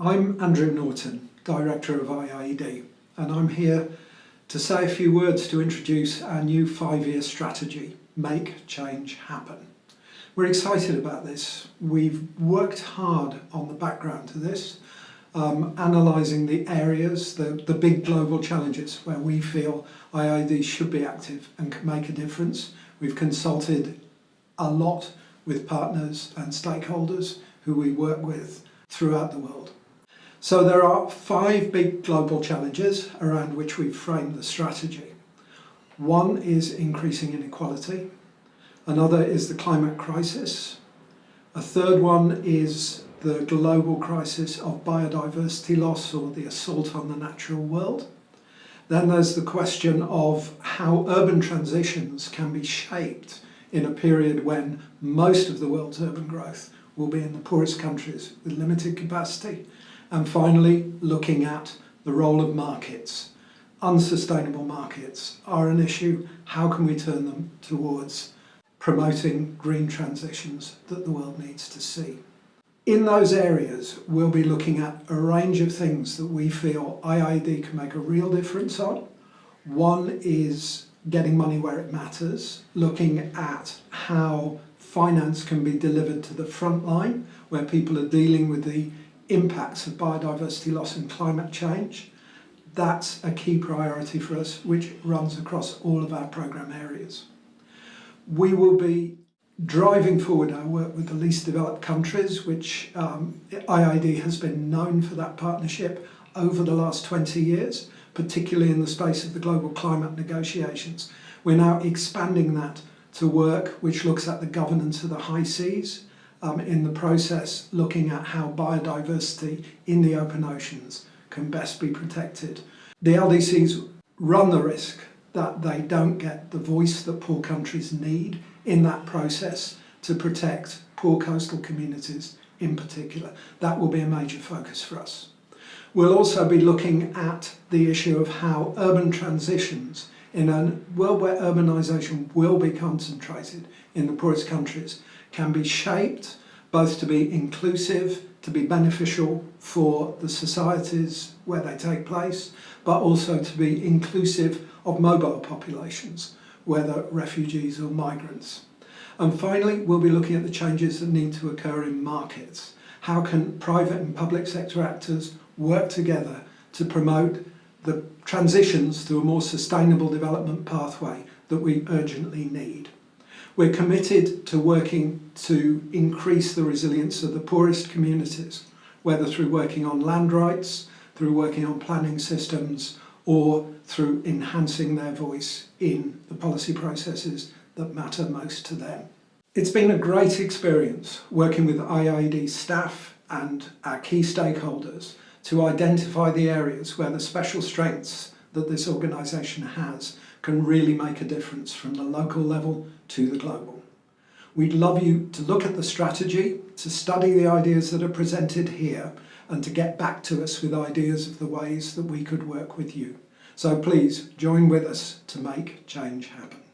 I'm Andrew Norton, Director of IIED, and I'm here to say a few words to introduce our new five-year strategy, Make Change Happen. We're excited about this. We've worked hard on the background to this, um, analysing the areas, the, the big global challenges where we feel IIED should be active and can make a difference. We've consulted a lot with partners and stakeholders who we work with throughout the world. So there are five big global challenges around which we've framed the strategy. One is increasing inequality. Another is the climate crisis. A third one is the global crisis of biodiversity loss or the assault on the natural world. Then there's the question of how urban transitions can be shaped in a period when most of the world's urban growth will be in the poorest countries with limited capacity. And finally, looking at the role of markets. Unsustainable markets are an issue. How can we turn them towards promoting green transitions that the world needs to see? In those areas, we'll be looking at a range of things that we feel IIED can make a real difference on. One is getting money where it matters, looking at how finance can be delivered to the front line, where people are dealing with the impacts of biodiversity loss and climate change. That's a key priority for us, which runs across all of our programme areas. We will be driving forward our work with the least developed countries, which um, IIED has been known for that partnership over the last 20 years, particularly in the space of the global climate negotiations. We're now expanding that to work which looks at the governance of the high seas, um, in the process looking at how biodiversity in the open oceans can best be protected. The LDCs run the risk that they don't get the voice that poor countries need in that process to protect poor coastal communities in particular. That will be a major focus for us. We'll also be looking at the issue of how urban transitions in a world where urbanisation will be concentrated in the poorest countries can be shaped both to be inclusive, to be beneficial for the societies where they take place, but also to be inclusive of mobile populations, whether refugees or migrants. And finally, we'll be looking at the changes that need to occur in markets. How can private and public sector actors work together to promote the transitions to a more sustainable development pathway that we urgently need. We're committed to working to increase the resilience of the poorest communities, whether through working on land rights, through working on planning systems, or through enhancing their voice in the policy processes that matter most to them. It's been a great experience working with IIED staff and our key stakeholders to identify the areas where the special strengths that this organisation has can really make a difference from the local level to the global. We'd love you to look at the strategy, to study the ideas that are presented here and to get back to us with ideas of the ways that we could work with you. So please join with us to make change happen.